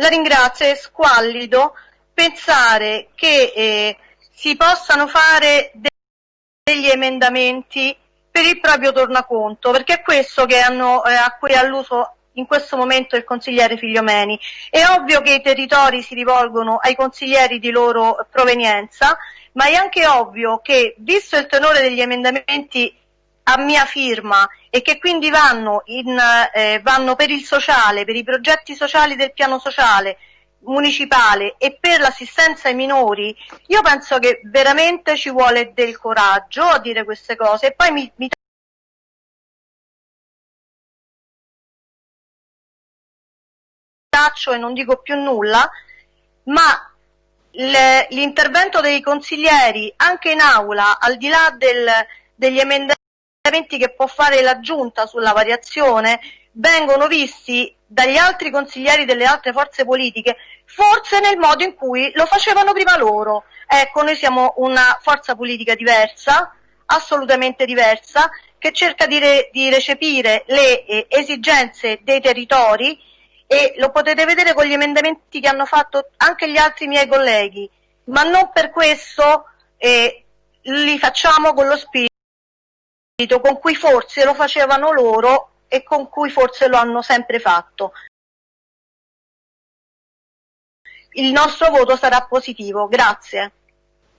La ringrazio, è squallido pensare che eh, si possano fare de degli emendamenti per il proprio tornaconto, perché è questo hanno, eh, a cui è alluso in questo momento il consigliere Figliomeni. È ovvio che i territori si rivolgono ai consiglieri di loro provenienza, ma è anche ovvio che, visto il tenore degli emendamenti a mia firma e che quindi vanno, in, eh, vanno per il sociale, per i progetti sociali del piano sociale municipale e per l'assistenza ai minori, io penso che veramente ci vuole del coraggio a dire queste cose e poi mi, mi taccio e non dico più nulla, ma l'intervento dei consiglieri anche in aula, al di là del, degli emendamenti che può fare la giunta sulla variazione, vengono visti dagli altri consiglieri delle altre forze politiche, forse nel modo in cui lo facevano prima loro. Ecco, noi siamo una forza politica diversa, assolutamente diversa, che cerca di, re, di recepire le eh, esigenze dei territori e lo potete vedere con gli emendamenti che hanno fatto anche gli altri miei colleghi, ma non per questo eh, li facciamo con lo spirito con cui forse lo facevano loro e con cui forse lo hanno sempre fatto. Il nostro voto sarà positivo. Grazie.